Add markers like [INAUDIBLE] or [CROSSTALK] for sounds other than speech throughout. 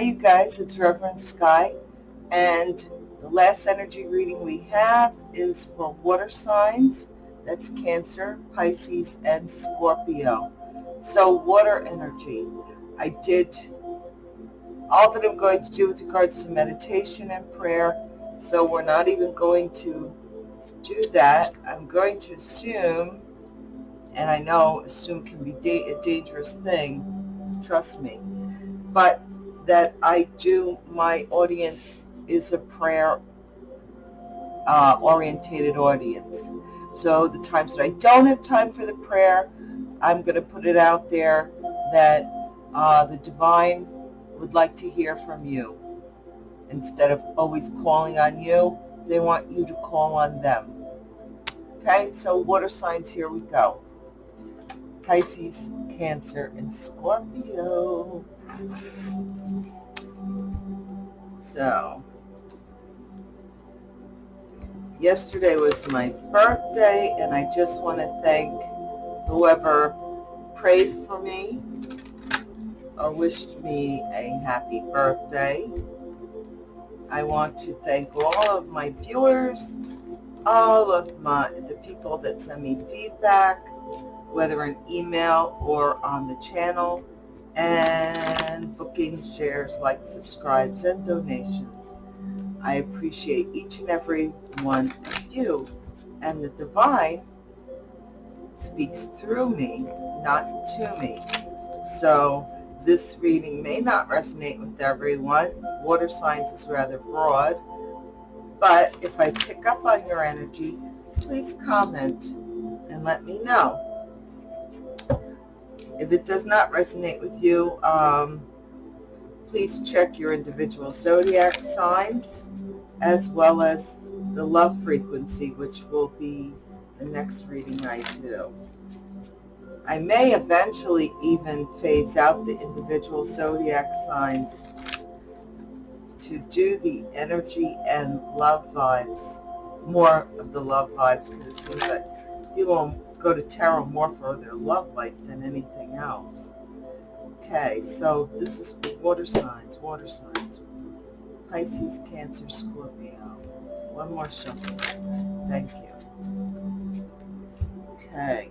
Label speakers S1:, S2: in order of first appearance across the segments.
S1: you guys, it's Reverend Sky, and the last energy reading we have is for water signs. That's Cancer, Pisces, and Scorpio. So water energy. I did all that I'm going to do with regards to meditation and prayer, so we're not even going to do that. I'm going to assume, and I know assume can be da a dangerous thing, trust me, but that I do, my audience is a prayer uh, orientated audience. So the times that I don't have time for the prayer, I'm going to put it out there that uh, the divine would like to hear from you. Instead of always calling on you, they want you to call on them. Okay, so water signs, here we go. Pisces, Cancer, and Scorpio. So, yesterday was my birthday, and I just want to thank whoever prayed for me or wished me a happy birthday. I want to thank all of my viewers, all of my the people that send me feedback, whether in email or on the channel and bookings, shares, likes, subscribes, and donations. I appreciate each and every one of you. And the divine speaks through me, not to me. So this reading may not resonate with everyone. Water signs is rather broad. But if I pick up on your energy, please comment and let me know. If it does not resonate with you, um, please check your individual zodiac signs as well as the love frequency, which will be the next reading I do. I may eventually even phase out the individual zodiac signs to do the energy and love vibes, more of the love vibes, because it seems like people go to tarot more for their love life than anything else. Okay, so this is water signs, water signs. Pisces, Cancer, Scorpio. One more shuffle. Thank you. Okay,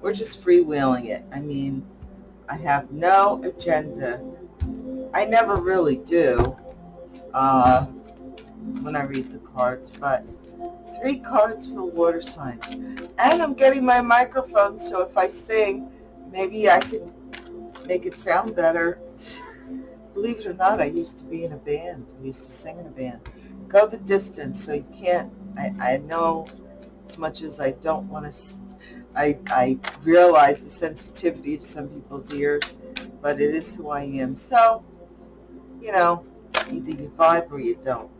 S1: we're just freewheeling it. I mean, I have no agenda. I never really do uh, when I read the cards, but three cards for water signs. And I'm getting my microphone, so if I sing, maybe I can make it sound better. Believe it or not, I used to be in a band. I used to sing in a band. Go the distance, so you can't, I, I know as much as I don't want to, I, I realize the sensitivity of some people's ears, but it is who I am. So, you know, either you vibe or you don't.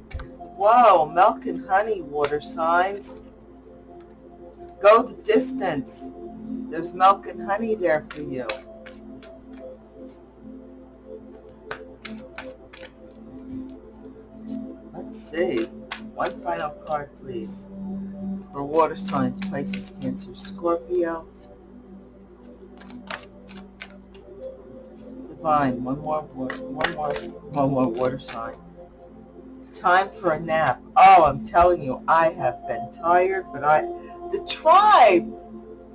S1: Whoa, milk and honey water signs. Go the distance. There's milk and honey there for you. Let's see. One final card, please. For water signs, Pisces, Cancer, Scorpio. Divine, one more, one more, one more water sign. Time for a nap. Oh, I'm telling you, I have been tired, but I, the tribe,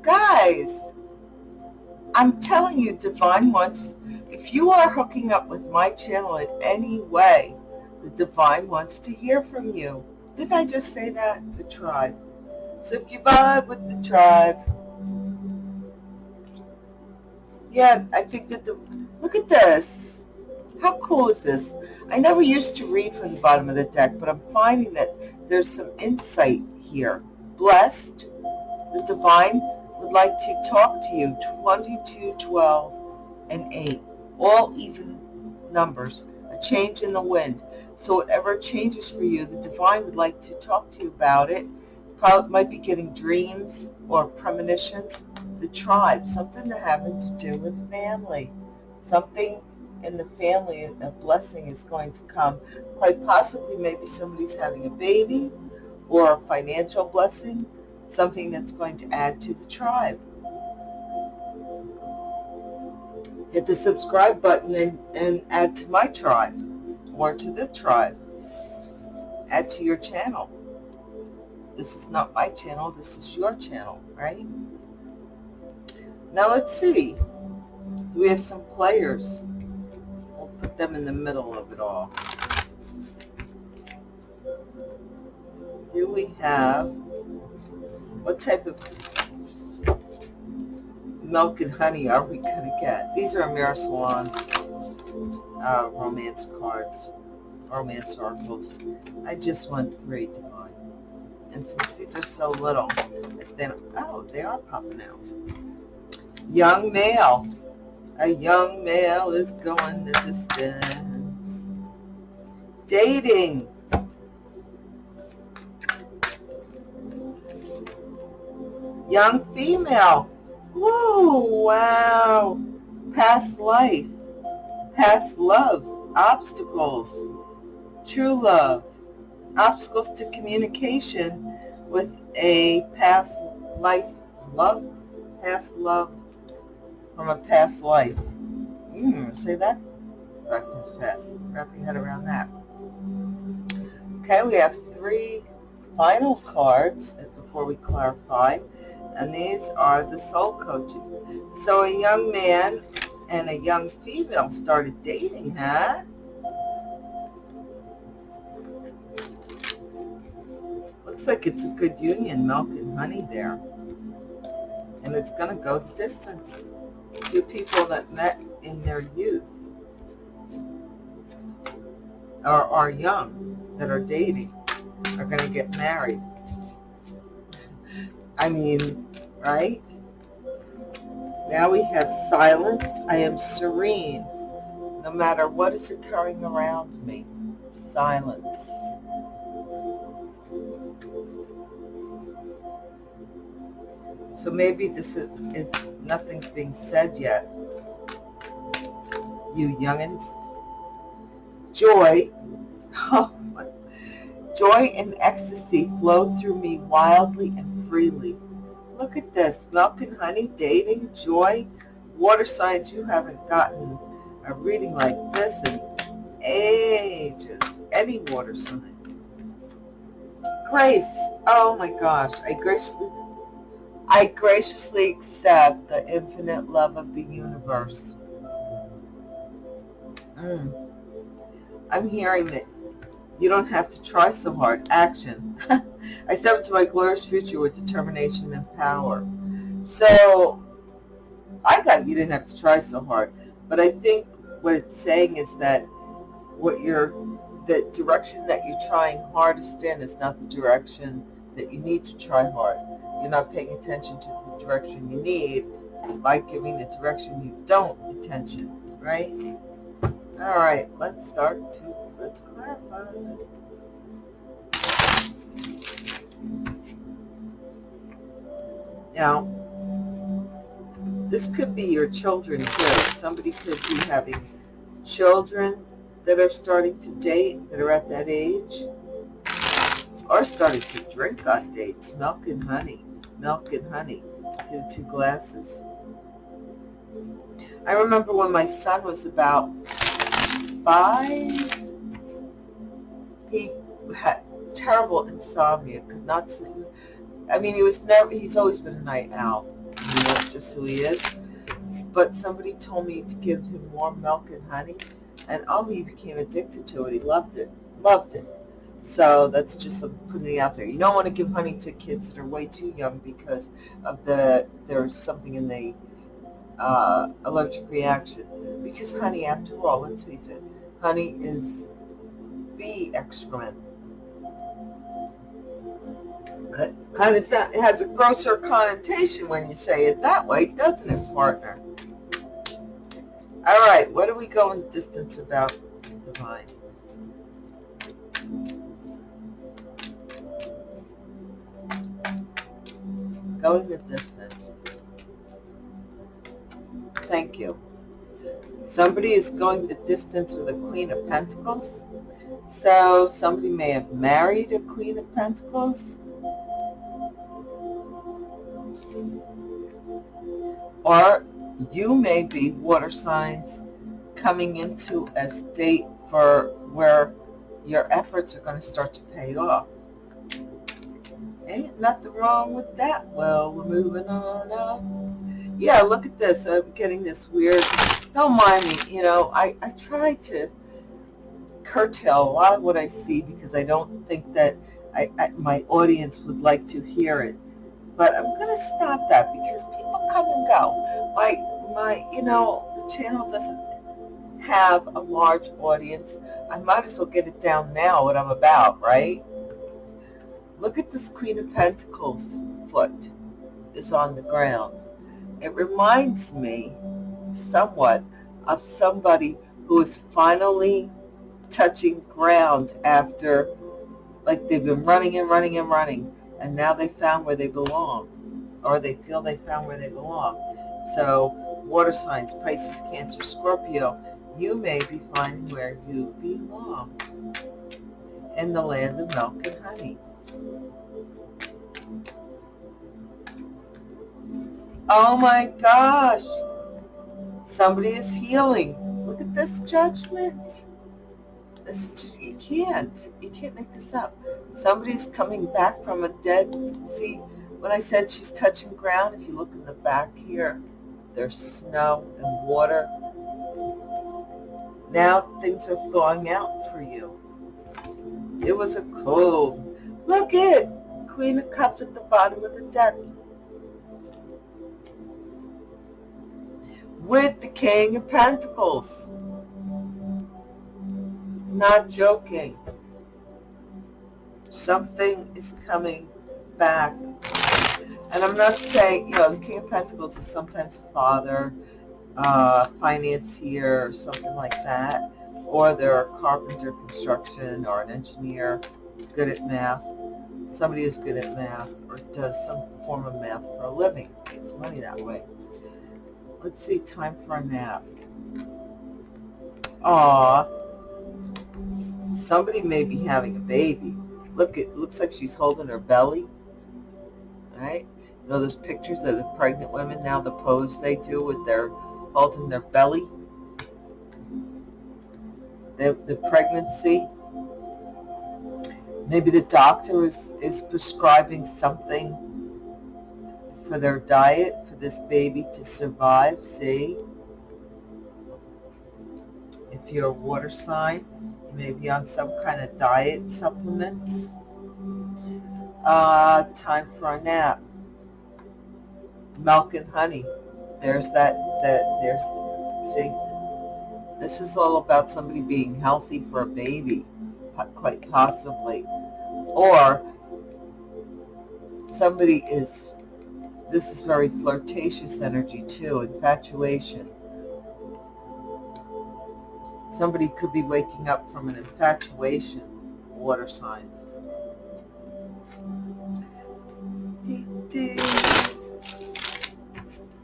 S1: guys, I'm telling you, Divine wants, if you are hooking up with my channel in any way, the Divine wants to hear from you. Didn't I just say that? The tribe. So if you vibe with the tribe, yeah, I think that the, look at this. How cool is this? I never used to read from the bottom of the deck, but I'm finding that there's some insight here. Blessed, the divine would like to talk to you. 22, 12, and 8. All even numbers. A change in the wind. So whatever changes for you, the divine would like to talk to you about it. Probably might be getting dreams or premonitions. The tribe, something having to do with family. Something in the family, a blessing is going to come. Quite possibly maybe somebody's having a baby or a financial blessing, something that's going to add to the tribe. Hit the subscribe button and, and add to my tribe. or to the tribe. Add to your channel. This is not my channel. This is your channel, right? Now let's see. Do we have some players? Put them in the middle of it all. Do we have, what type of milk and honey are we going to get? These are Amira Salon's uh, romance cards, romance oracles. I just want three to buy. And since these are so little, then, oh, they are popping out. Young male. A young male is going the distance. Dating. Young female. Woo, wow. Past life. Past love. Obstacles. True love. Obstacles to communication with a past life love. Past love from a past life. Mm, say that backwards fast. Wrap your head around that. Okay, we have three final cards before we clarify, and these are the soul coaching. So a young man and a young female started dating, huh? Looks like it's a good union, milk and honey there. And it's going to go the distance two people that met in their youth or are young that are dating are going to get married. I mean, right? Now we have silence. I am serene. No matter what is occurring around me. Silence. So maybe this is, is nothing's being said yet. You youngins. Joy, [LAUGHS] oh, joy and ecstasy flow through me wildly and freely. Look at this, milk and honey, dating, joy, water signs. You haven't gotten a reading like this in ages. Any water signs. Grace, oh my gosh, I graciously I graciously accept the infinite love of the universe. Mm. I'm hearing that you don't have to try so hard. Action. [LAUGHS] I step into my glorious future with determination and power. So, I got you didn't have to try so hard. But I think what it's saying is that what you're, the direction that you're trying hardest in is not the direction that you need to try hard you're not paying attention to the direction you need by giving the direction you don't attention, right? All right, let's start to, let's clarify. Now, this could be your children too. Somebody could be having children that are starting to date, that are at that age, or starting to drink on dates, milk and honey milk and honey. See the two glasses? I remember when my son was about five, he had terrible insomnia, could not sleep. I mean, he was never, he's always been a night owl. That's just who he is. But somebody told me to give him warm milk and honey, and oh, he became addicted to it. He loved it, loved it. So that's just putting it out there. You don't want to give honey to kids that are way too young because of the there's something in the uh, allergic reaction. Because honey, after all, let's face it, honey is bee excrement. Kind of it has a grosser connotation when you say it that way, doesn't it, partner? All right, what do we go in distance about divine? Going the distance. Thank you. Somebody is going the distance with a Queen of Pentacles. So somebody may have married a Queen of Pentacles. Or you may be water signs coming into a state for where your efforts are going to start to pay off. Ain't nothing wrong with that. Well, we're moving on up. Yeah, look at this. I'm getting this weird. Don't mind me. You know, I, I try to curtail a lot of what I see because I don't think that I, I, my audience would like to hear it. But I'm going to stop that because people come and go. My, my, you know, the channel doesn't have a large audience. I might as well get it down now what I'm about, right? Look at this Queen of Pentacles foot is on the ground. It reminds me somewhat of somebody who is finally touching ground after like they've been running and running and running and now they found where they belong or they feel they found where they belong. So water signs, Pisces, Cancer, Scorpio, you may be finding where you belong in the land of milk and honey. Oh my gosh. Somebody is healing. Look at this judgment. This is you can't. You can't make this up. Somebody's coming back from a dead, see, when I said she's touching ground, if you look in the back here, there's snow and water. Now things are thawing out for you. It was a cold. Look it, Queen of Cups at the bottom of the deck. With the King of Pentacles. Not joking. Something is coming back. And I'm not saying, you know, the King of Pentacles is sometimes a father, uh, financier, or something like that. Or they're a carpenter, construction, or an engineer, good at math. Somebody who's good at math or does some form of math for a living. Makes money that way. Let's see, time for a nap. Aw, somebody may be having a baby. Look, it looks like she's holding her belly. right? You know those pictures of the pregnant women now, the pose they do with their holding their belly? The, the pregnancy. Maybe the doctor is, is prescribing something for their diet, for this baby to survive, see? If you're a water sign, you may be on some kind of diet supplements. Uh, time for a nap. Milk and honey. There's that, that, there's, see, this is all about somebody being healthy for a baby, quite possibly. Or somebody is, this is very flirtatious energy too, infatuation Somebody could be waking up from an infatuation, water signs.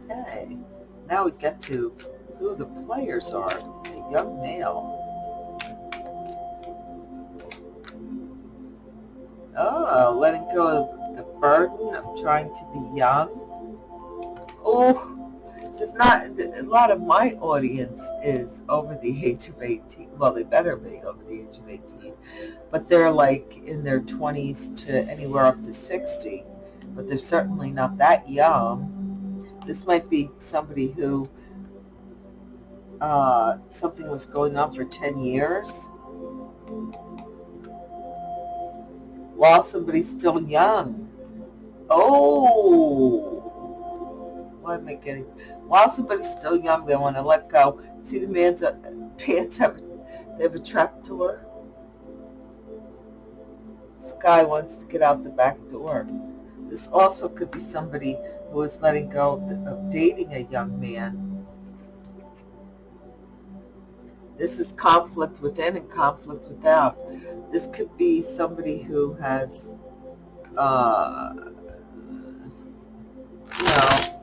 S1: Okay, now we get to who the players are. A young male. Oh, letting go of the burden of trying to be young. Oh, there's not a lot of my audience is over the age of 18 well they better be over the age of 18 but they're like in their 20s to anywhere up to 60 but they're certainly not that young. This might be somebody who uh, something was going on for 10 years while somebody's still young oh why am I getting while somebody's still young, they want to let go. See the man's uh, pants have, they have a trap door. This guy wants to get out the back door. This also could be somebody who is letting go of, the, of dating a young man. This is conflict within and conflict without. This could be somebody who has, uh, you know,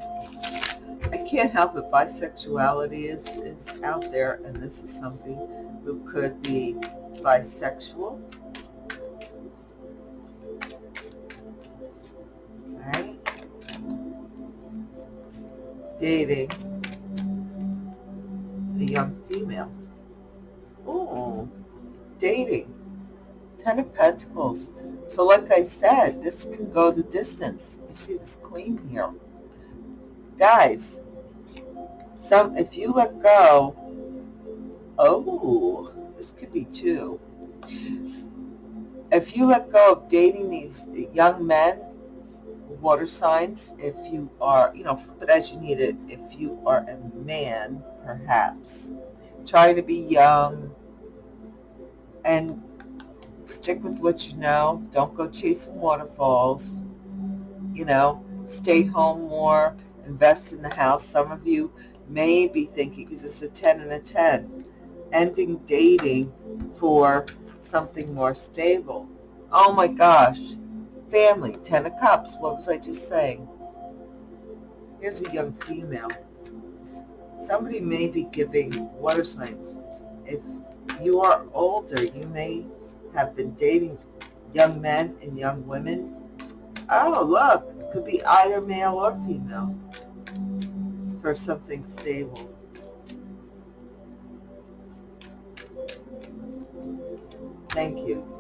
S1: I can't help it. Bisexuality is, is out there, and this is somebody who could be bisexual. Right? Dating a young female. Oh. Ten of Pentacles. So like I said, this can go the distance. You see this queen here. Guys, some if you let go, oh, this could be two. If you let go of dating these young men, water signs, if you are, you know, but as you need it, if you are a man, perhaps, trying to be young and stick with what you know. Don't go chasing waterfalls. You know, stay home more, invest in the house. Some of you may be thinking, because it's a 10 and a 10, ending dating for something more stable. Oh my gosh. Family, 10 of cups. What was I just saying? Here's a young female. Somebody may be giving water signs. If you are older, you may have been dating young men and young women. Oh, look, could be either male or female for something stable. Thank you.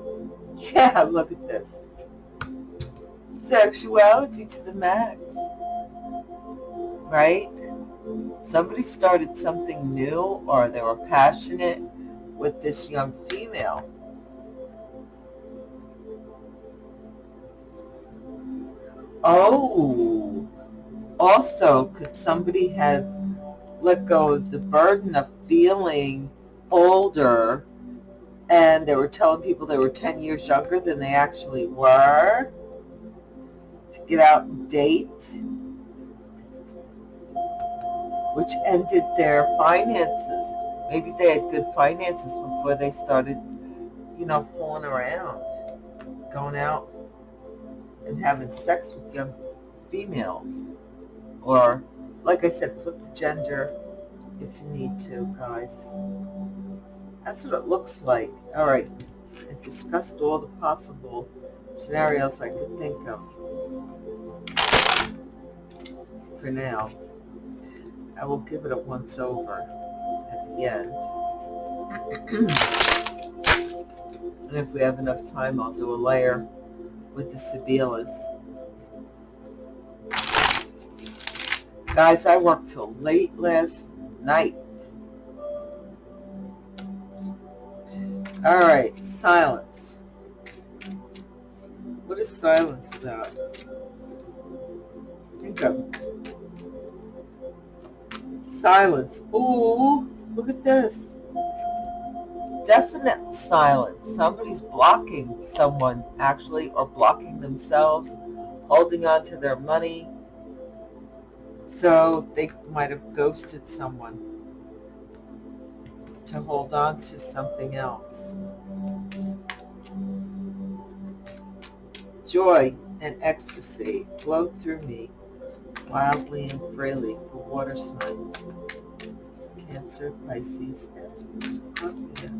S1: [LAUGHS] Yeah, look at this. Sexuality to the max. Right? Somebody started something new or they were passionate with this young female. Oh, also, could somebody have let go of the burden of feeling older and they were telling people they were 10 years younger than they actually were to get out and date, which ended their finances. Maybe they had good finances before they started, you know, fooling around, going out and having sex with young females. Or, like I said, flip the gender if you need to, guys. That's what it looks like. All right. I discussed all the possible scenarios I could think of for now. I will give it a once over the end. [CLEARS THROAT] and if we have enough time, I'll do a layer with the Sibilas. Guys, I worked till late last night. All right, silence. What is silence about? Think of silence. Ooh, look at this definite silence. Somebody's blocking someone, actually, or blocking themselves, holding on to their money. So they might have ghosted someone to hold on to something else. Joy and ecstasy flow through me wildly and freely for water signs. Cancer, Pisces, and Scorpio.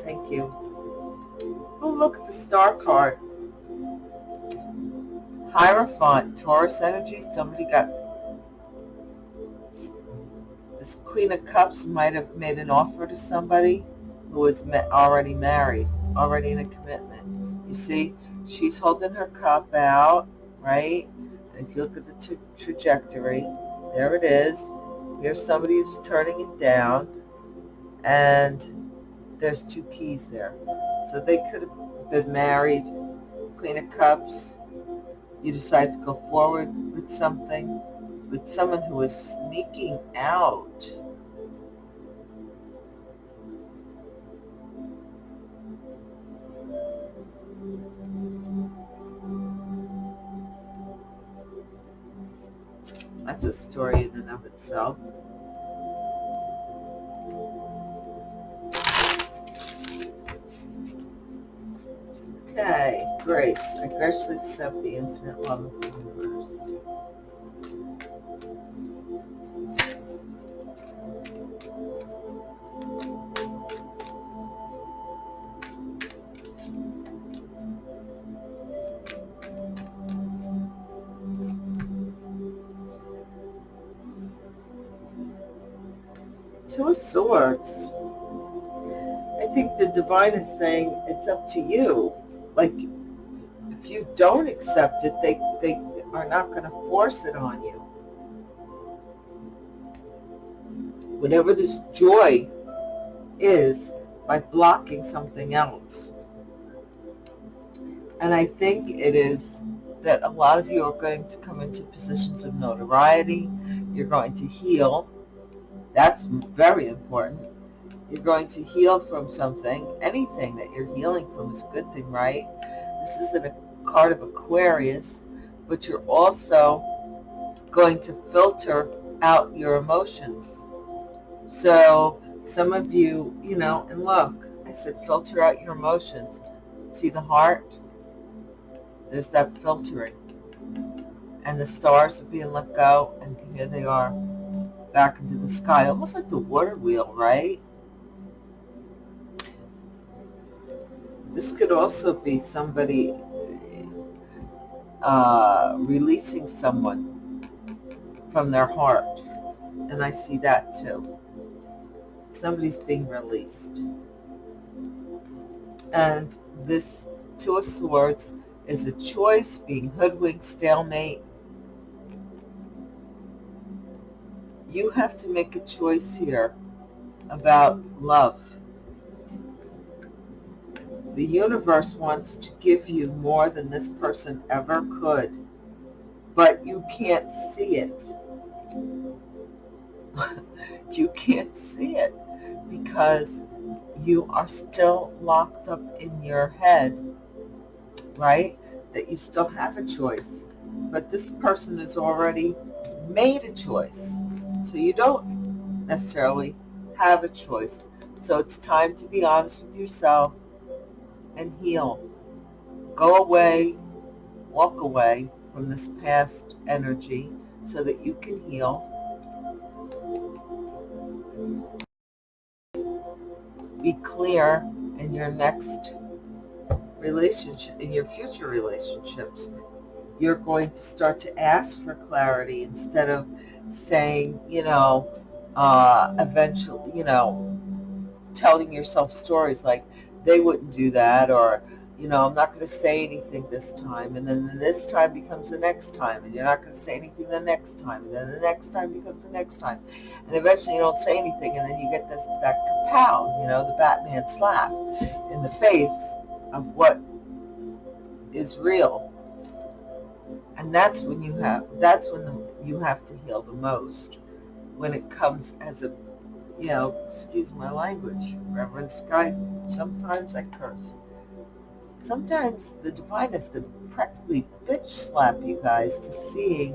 S1: Thank you. Oh, look at the star card. Hierophant, Taurus energy. Somebody got... This Queen of Cups might have made an offer to somebody who was already married, already in a commitment. You see, she's holding her cup out, right? And if you look at the tra trajectory, there it is. Here's somebody who's turning it down, and there's two keys there. So they could have been married, Queen of Cups. You decide to go forward with something, with someone who is sneaking out. That's a story in and of itself. Okay, grace. I graciously accept the infinite love of the universe. Two of Swords. I think the divine is saying it's up to you. Like, if you don't accept it, they, they are not going to force it on you. Whatever this joy is by blocking something else. And I think it is that a lot of you are going to come into positions of notoriety. You're going to heal. That's very important. You're going to heal from something. Anything that you're healing from is a good thing, right? This is a card of Aquarius, but you're also going to filter out your emotions. So some of you, you know, and look, I said filter out your emotions. See the heart? There's that filtering. And the stars are being let go, and here they are back into the sky, almost like the water wheel, right? This could also be somebody uh, releasing someone from their heart. And I see that too. Somebody's being released. And this Two of Swords is a choice, being hoodwinked, stalemate. You have to make a choice here about love. The universe wants to give you more than this person ever could, but you can't see it. [LAUGHS] you can't see it because you are still locked up in your head right? That you still have a choice. But this person has already made a choice. So you don't necessarily have a choice. So it's time to be honest with yourself and heal. Go away, walk away from this past energy so that you can heal. Be clear in your next relationship, in your future relationships, you're going to start to ask for clarity instead of saying, you know, uh, eventually, you know, telling yourself stories like they wouldn't do that or, you know, I'm not going to say anything this time. And then this time becomes the next time. And you're not going to say anything the next time. And then the next time becomes the next time. And eventually you don't say anything. And then you get this, that kapow, you know, the Batman slap in the face of what is real. And that's when you have, that's when the, you have to heal the most. When it comes as a, you know, excuse my language, Reverend Sky, sometimes I curse. Sometimes the divine has to practically bitch slap you guys to seeing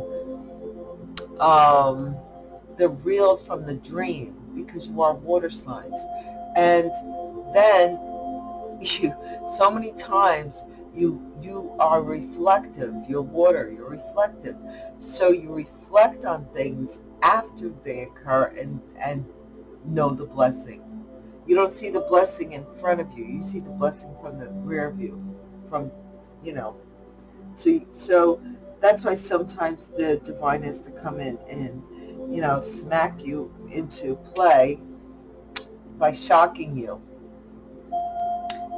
S1: um, the real from the dream because you are water signs. And then [LAUGHS] you so many times you you are reflective you're water you're reflective. So you reflect on things after they occur and and know the blessing. You don't see the blessing in front of you you see the blessing from the rear view from you know. So so that's why sometimes the divine has to come in and you know smack you into play by shocking you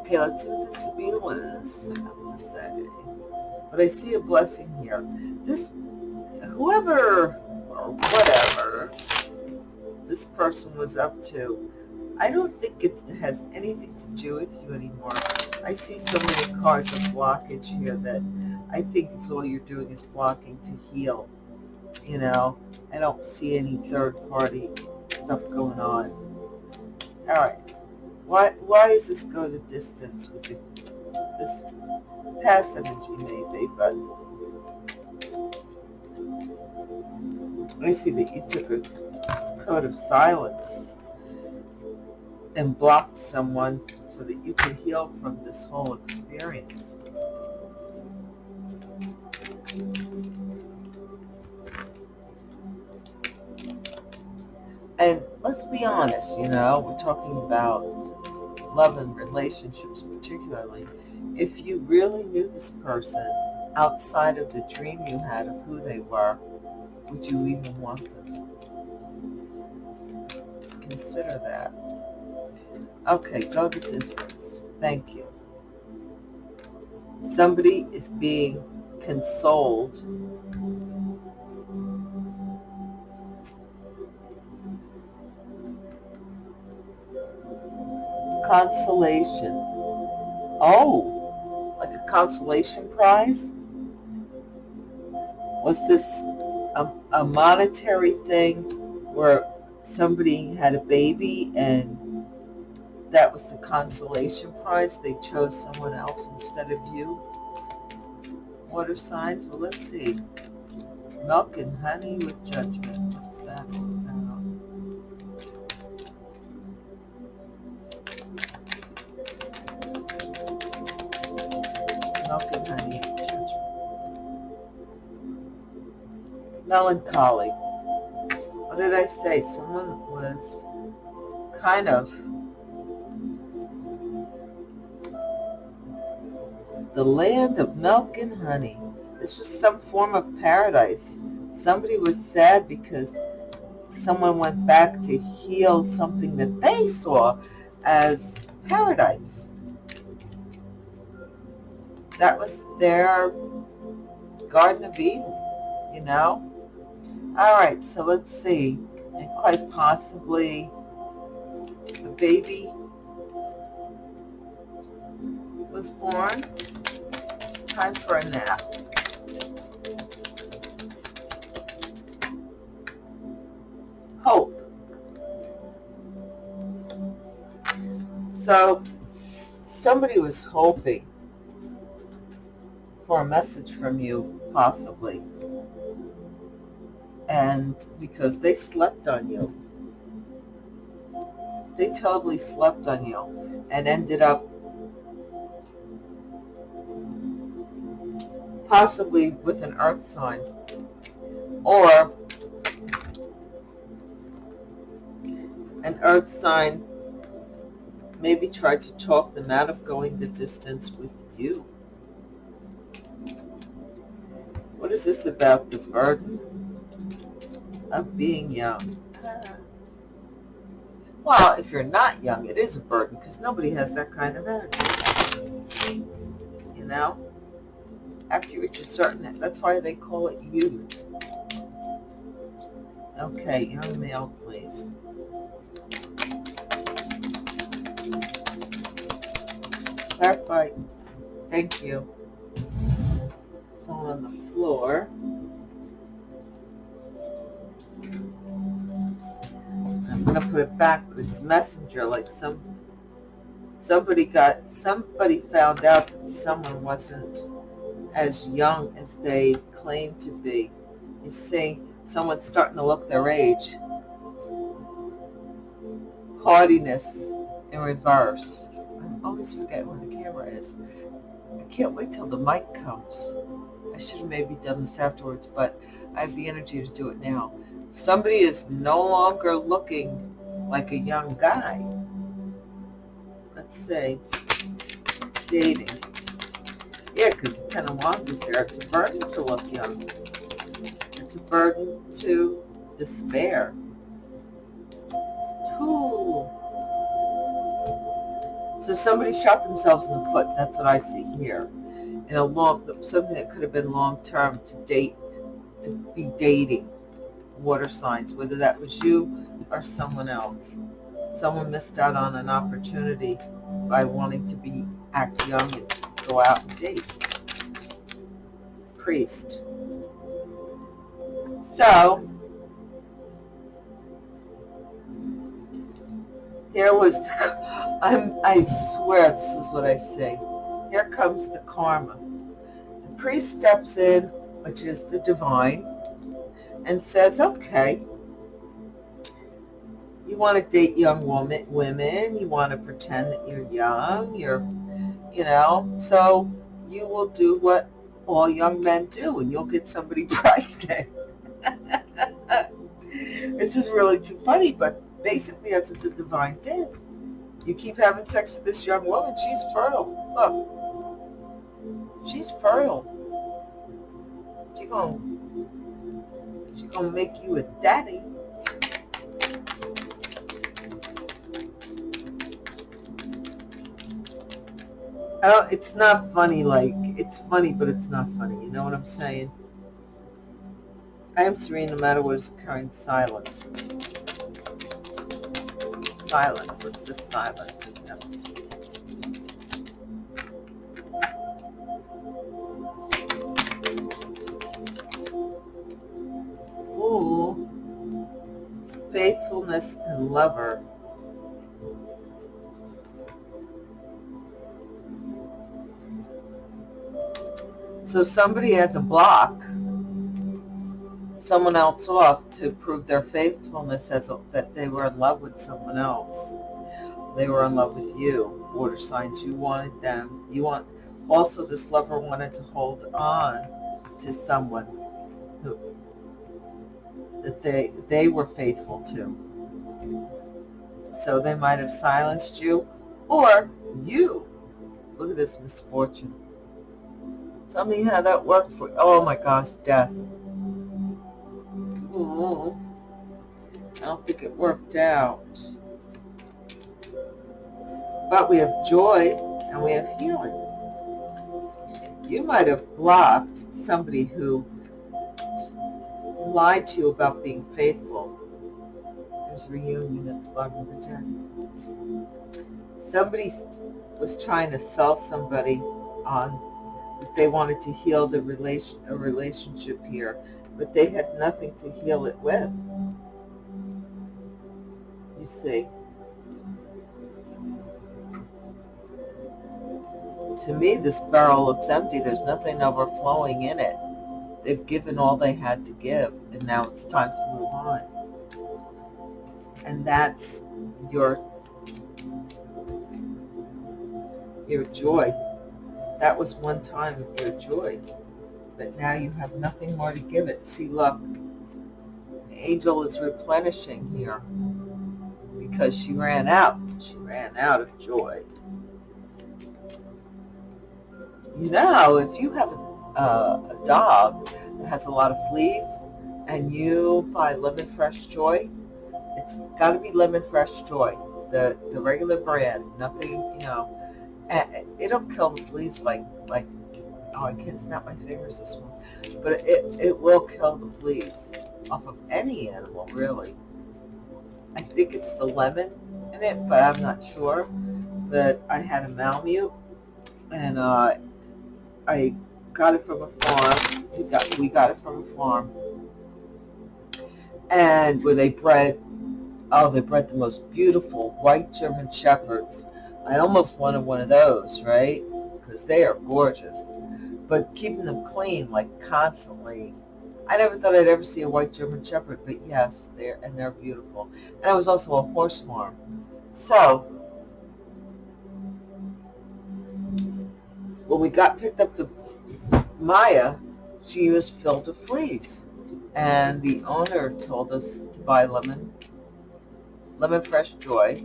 S1: Okay, let's see what this. I have to say. But I see a blessing here. This, whoever or whatever this person was up to, I don't think it has anything to do with you anymore. I see so many cards of blockage here that I think it's all you're doing is blocking to heal. You know, I don't see any third party stuff going on. All right. Why, why does this go the distance with the, this past energy maybe, but I see that you took a code of silence and blocked someone so that you can heal from this whole experience. And let's be honest, you know, we're talking about love and relationships particularly, if you really knew this person outside of the dream you had of who they were, would you even want them? Consider that. Okay, go the distance. Thank you. Somebody is being consoled. Consolation. Oh, like a consolation prize? Was this a, a monetary thing where somebody had a baby and that was the consolation prize. They chose someone else instead of you. Water signs, well let's see. Milk and honey with judgment. Melancholy. What did I say? Someone was kind of the land of milk and honey. This was some form of paradise. Somebody was sad because someone went back to heal something that they saw as paradise. That was their Garden of Eden, you know? All right, so let's see. And quite possibly a baby was born time for a nap. Hope. So somebody was hoping for a message from you, possibly. And because they slept on you. They totally slept on you and ended up possibly with an earth sign, or an earth sign maybe tried to talk them out of going the distance with you. What is this about the burden of being young? Well, if you're not young, it is a burden because nobody has that kind of energy. You know? after you reach a certain, that's why they call it youth. Okay, young male, please. Clarify. Thank you. Fall on the floor. I'm gonna put it back, but it's messenger, like some somebody got somebody found out that someone wasn't as young as they claim to be. You see, someone's starting to look their age. Haughtiness in reverse. I always forget where the camera is. I can't wait till the mic comes. I should have maybe done this afterwards, but I have the energy to do it now. Somebody is no longer looking like a young guy. Let's say dating. Yeah, because the Ten of Wands is here. It's a burden to look young. It's a burden to despair. Ooh. So somebody shot themselves in the foot. That's what I see here. In a long, something that could have been long term to date, to be dating water signs, whether that was you or someone else. Someone missed out on an opportunity by wanting to be act young and go out and date. Priest. So, here was, the, [LAUGHS] I'm, I swear this is what I say. Here comes the karma. The priest steps in, which is the divine, and says, okay, you want to date young woman, women, you want to pretend that you're young, you're you know, so you will do what all young men do and you'll get somebody [LAUGHS] pregnant. it's just really too funny, but basically that's what the divine did. You keep having sex with this young woman, she's fertile. Look, she's fertile. She gonna, she gonna make you a daddy. Oh, it's not funny, like, it's funny, but it's not funny. You know what I'm saying? I am serene no matter what is occurring. Silence. Silence. What's just silence? Faithfulness and lover. So somebody had to block someone else off to prove their faithfulness as a, that they were in love with someone else. They were in love with you. Water signs, you wanted them. You want also this lover wanted to hold on to someone who that they they were faithful to. So they might have silenced you or you. Look at this misfortune Tell me how that worked for you. Oh my gosh, death. Ooh. I don't think it worked out. But we have joy and we have healing. You might have blocked somebody who lied to you about being faithful. There's a reunion at the bottom of the deck. Somebody was trying to sell somebody on that they wanted to heal the relation a relationship here, but they had nothing to heal it with. You see. To me, this barrel looks empty. There's nothing overflowing in it. They've given all they had to give, and now it's time to move on. And that's your your joy that was one time of your joy, but now you have nothing more to give it. See, look, the angel is replenishing here because she ran out. She ran out of joy. You know, if you have a, a dog that has a lot of fleas and you buy Lemon Fresh Joy, it's got to be Lemon Fresh Joy, the, the regular brand, nothing, you know, it'll kill the fleas like, like, oh, I can't snap my fingers this one, but it, it will kill the fleas off of any animal, really. I think it's the lemon in it, but I'm not sure. But I had a Malamute, and uh, I got it from a farm. We got, we got it from a farm. And where they bred, oh, they bred the most beautiful white German Shepherds I almost wanted one of those, right? Because they are gorgeous. But keeping them clean, like constantly. I never thought I'd ever see a white German Shepherd, but yes, they're and they're beautiful. And I was also a horse farm. So, when we got picked up the Maya, she was filled with fleas. And the owner told us to buy lemon, lemon fresh joy,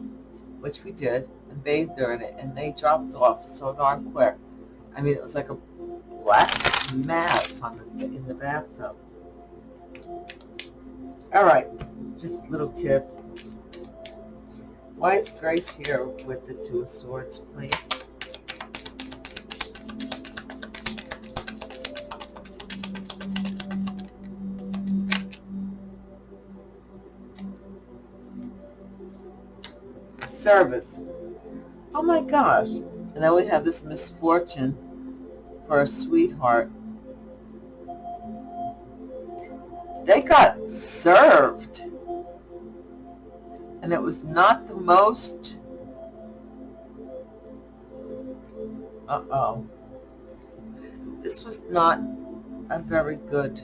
S1: which we did and bathed her in it, and they dropped off so darn quick. I mean, it was like a black mass on the, in the bathtub. All right, just a little tip. Why is Grace here with the Two of Swords, please? Service. Oh my gosh. And then we have this misfortune for a sweetheart. They got served. And it was not the most... Uh-oh. This was not a very good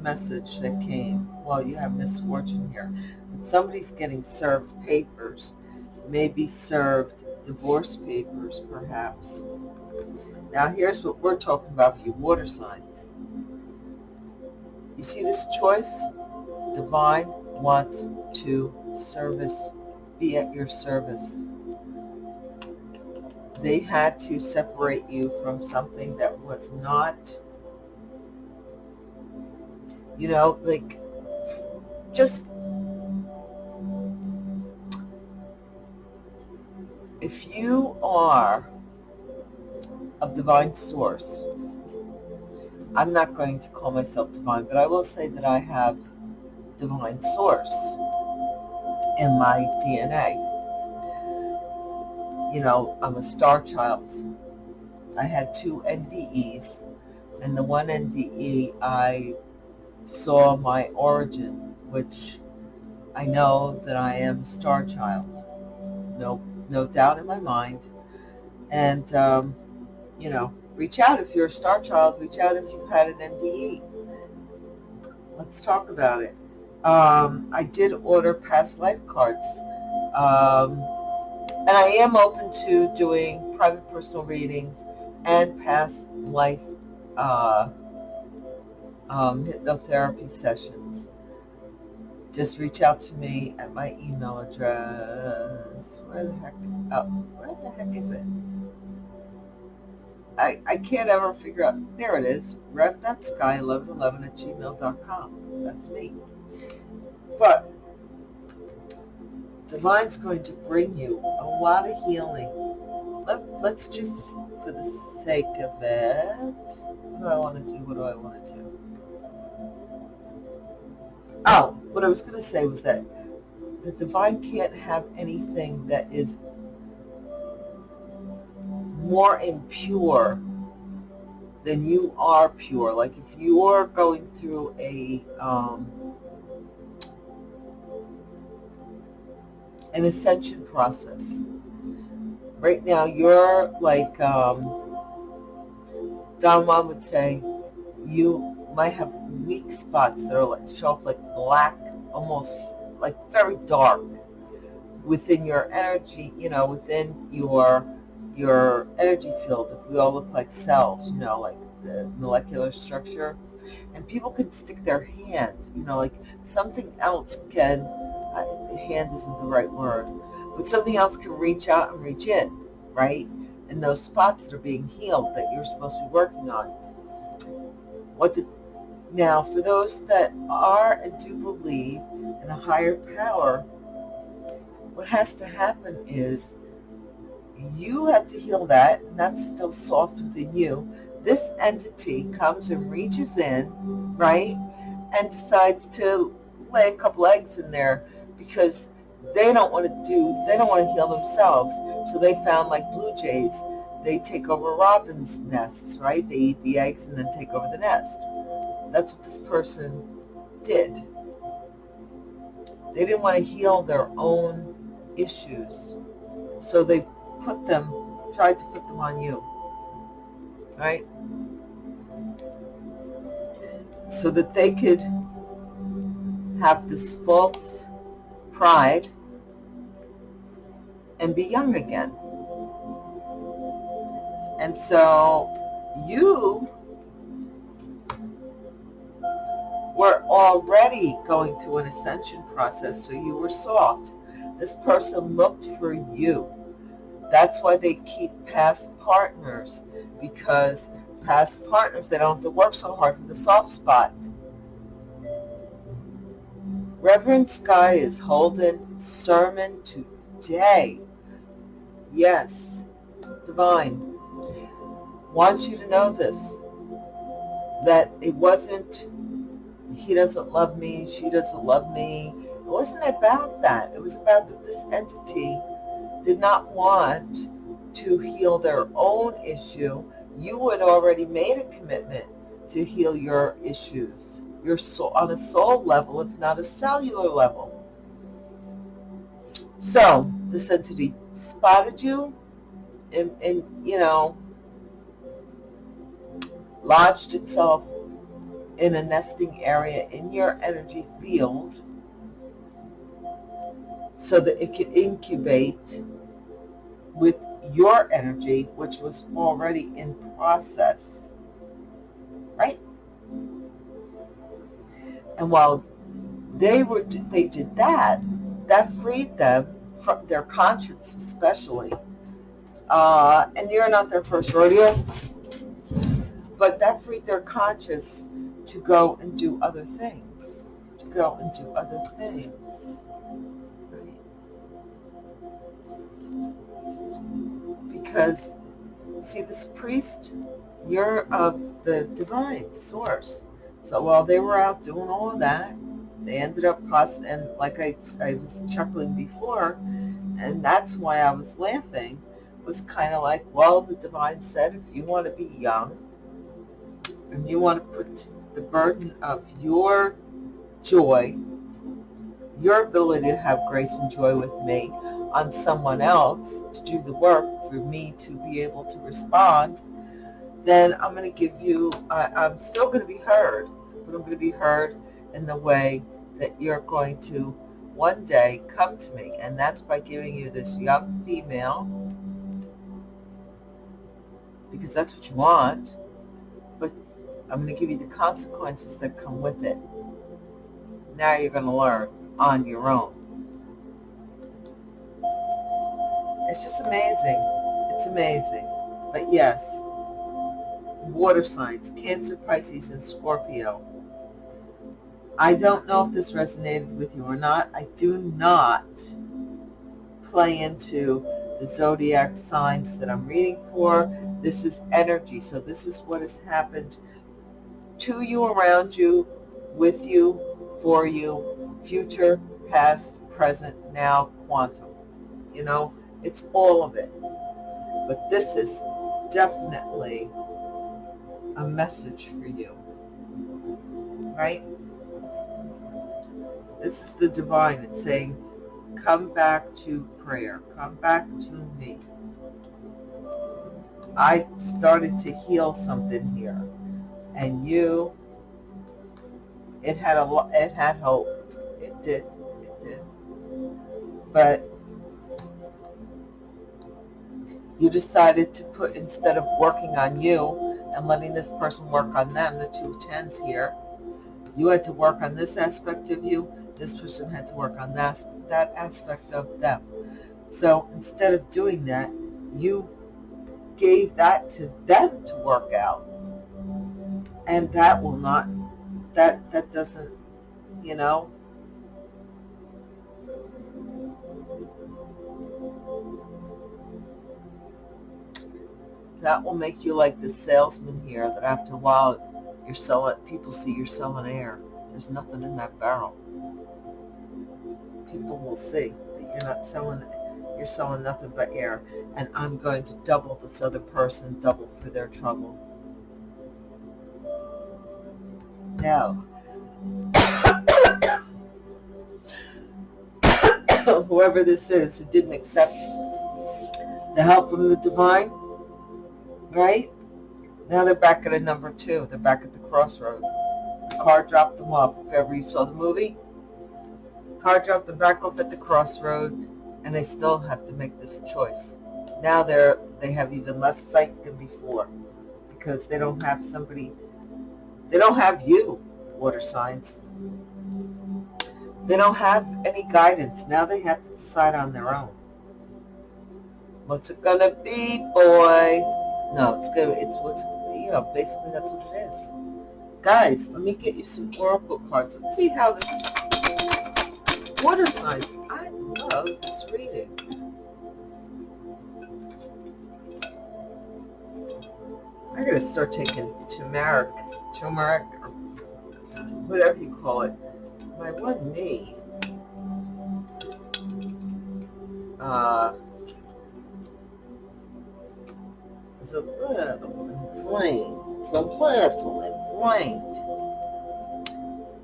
S1: message that came. Well, you have misfortune here. But somebody's getting served papers may be served divorce papers, perhaps. Now, here's what we're talking about for you water signs. You see this choice? Divine wants to service, be at your service. They had to separate you from something that was not, you know, like, just if you are of divine source. I'm not going to call myself divine, but I will say that I have divine source in my DNA. You know, I'm a star child. I had two NDEs, and the one NDE I saw my origin, which I know that I am a star child. No, no doubt in my mind. And, um, you know, reach out if you're a star child. Reach out if you've had an NDE. Let's talk about it. Um, I did order past life cards. Um, and I am open to doing private personal readings and past life uh, um, hypnotherapy sessions. Just reach out to me at my email address. Where the heck? Oh, where the heck is it? I, I can't ever figure out. There it is. rev.sky1111 at gmail.com. That's me. But Divine's going to bring you a lot of healing. Let, let's just, for the sake of it, what do I want to do? What do I want to do? Oh, what I was going to say was that the divine can't have anything that is more impure than you are pure. Like if you're going through a um, an ascension process. Right now, you're like um, Don Juan would say, you might have weak spots that are like show up like black, almost like very dark within your energy, you know, within your your energy field. If we all look like cells, you know, like the molecular structure, and people can stick their hand, you know, like something else can. Uh, hand isn't the right word, but something else can reach out and reach in, right? And those spots that are being healed that you're supposed to be working on. What the now, for those that are and do believe in a higher power, what has to happen is you have to heal that, and that's still soft within you. This entity comes and reaches in, right, and decides to lay a couple eggs in there because they don't want to do, they don't want to heal themselves. So they found like blue jays, they take over robins' nests, right? They eat the eggs and then take over the nest. That's what this person did. They didn't want to heal their own issues. So they put them, tried to put them on you. Right? So that they could have this false pride and be young again. And so you were already going through an ascension process, so you were soft. This person looked for you. That's why they keep past partners, because past partners, they don't have to work so hard for the soft spot. Reverend Sky is holding sermon today. Yes, divine. Wants you to know this, that it wasn't he doesn't love me, she doesn't love me. It wasn't about that. It was about that this entity did not want to heal their own issue. You had already made a commitment to heal your issues, your soul, on a soul level, if not a cellular level. So this entity spotted you and, and you know, lodged itself in a nesting area in your energy field so that it can incubate with your energy, which was already in process, right? And while they were, they did that, that freed them from their conscience especially. Uh, and you're not their first rodeo, but that freed their conscience to go and do other things, to go and do other things. Because see this priest? You're of the divine source. So while they were out doing all of that, they ended up pos and like I, I was chuckling before, and that's why I was laughing, was kind of like, well, the divine said, if you want to be young, and you want to put the burden of your joy, your ability to have grace and joy with me on someone else to do the work for me to be able to respond, then I'm going to give you, I, I'm still going to be heard, but I'm going to be heard in the way that you're going to one day come to me. And that's by giving you this young female, because that's what you want, I'm going to give you the consequences that come with it. Now you're going to learn on your own. It's just amazing. It's amazing. But yes, water signs, Cancer, Pisces, and Scorpio. I don't know if this resonated with you or not. I do not play into the zodiac signs that I'm reading for. This is energy. So this is what has happened to you, around you, with you, for you, future, past, present, now, quantum. You know, it's all of it. But this is definitely a message for you. Right? This is the divine. It's saying, come back to prayer. Come back to me. I started to heal something here. And you, it had a lot. it had hope. It did. It did. But you decided to put, instead of working on you and letting this person work on them, the two tens here, you had to work on this aspect of you, this person had to work on that, that aspect of them. So instead of doing that, you gave that to them to work out. And that will not, that, that doesn't, you know, that will make you like the salesman here that after a while you're selling, people see you're selling air. There's nothing in that barrel. People will see that you're not selling, you're selling nothing but air. And I'm going to double this other person, double for their trouble. Now, [COUGHS] whoever this is who didn't accept the help from the divine, right? Now they're back at a number two. They're back at the crossroad. The car dropped them off. If ever you saw the movie, the car dropped them back off at the crossroad, and they still have to make this choice. Now they're they have even less sight than before because they don't have somebody. They don't have you, water signs. They don't have any guidance. Now they have to decide on their own. What's it gonna be, boy? No, it's good. It's what's, you know, basically that's what it is. Guys, let me get you some oracle cards. Let's see how this water signs. I love this reading. I gotta start taking turmeric, turmeric, or whatever you call it. My one knee. Uh, is a little inflamed. It's a little inflamed.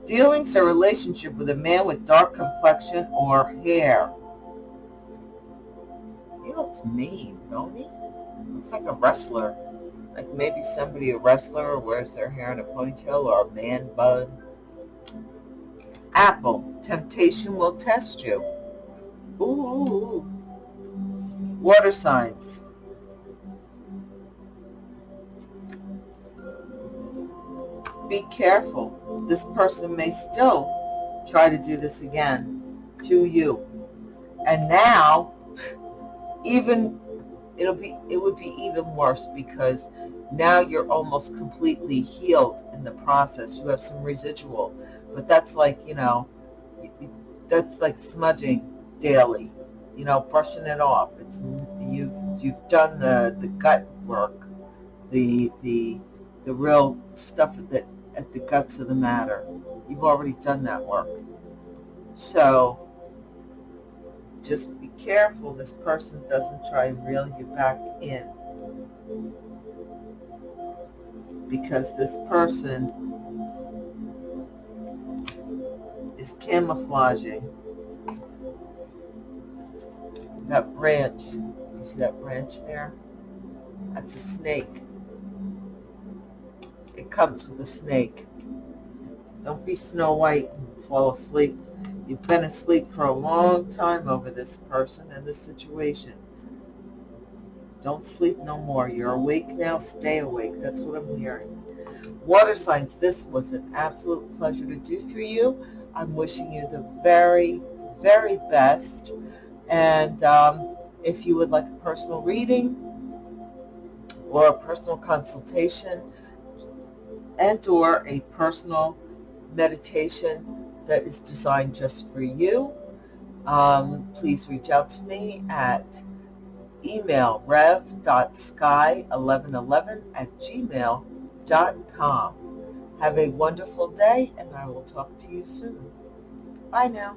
S1: Dealings a relationship with a man with dark complexion or hair. He looks mean, don't he? Looks like a wrestler. Like maybe somebody, a wrestler, wears their hair in a ponytail or a man bun. Apple, temptation will test you. Ooh. Water signs. be careful. This person may still try to do this again to you. And now, [LAUGHS] even it'll be it would be even worse because now you're almost completely healed in the process. You have some residual, but that's like, you know, that's like smudging daily, you know, brushing it off. It's you've you've done the the gut work, the the the real stuff at the at the guts of the matter. You've already done that work. So just be careful this person doesn't try and reel you back in. Because this person is camouflaging that branch. You see that branch there? That's a snake. It comes with a snake. Don't be Snow White and fall asleep. You've been asleep for a long time over this person and this situation. Don't sleep no more. You're awake now. Stay awake. That's what I'm hearing. Water signs, this was an absolute pleasure to do for you. I'm wishing you the very, very best. And um, if you would like a personal reading or a personal consultation and or a personal meditation that is designed just for you, um, please reach out to me at email rev.sky1111 at gmail.com. Have a wonderful day, and I will talk to you soon. Bye now.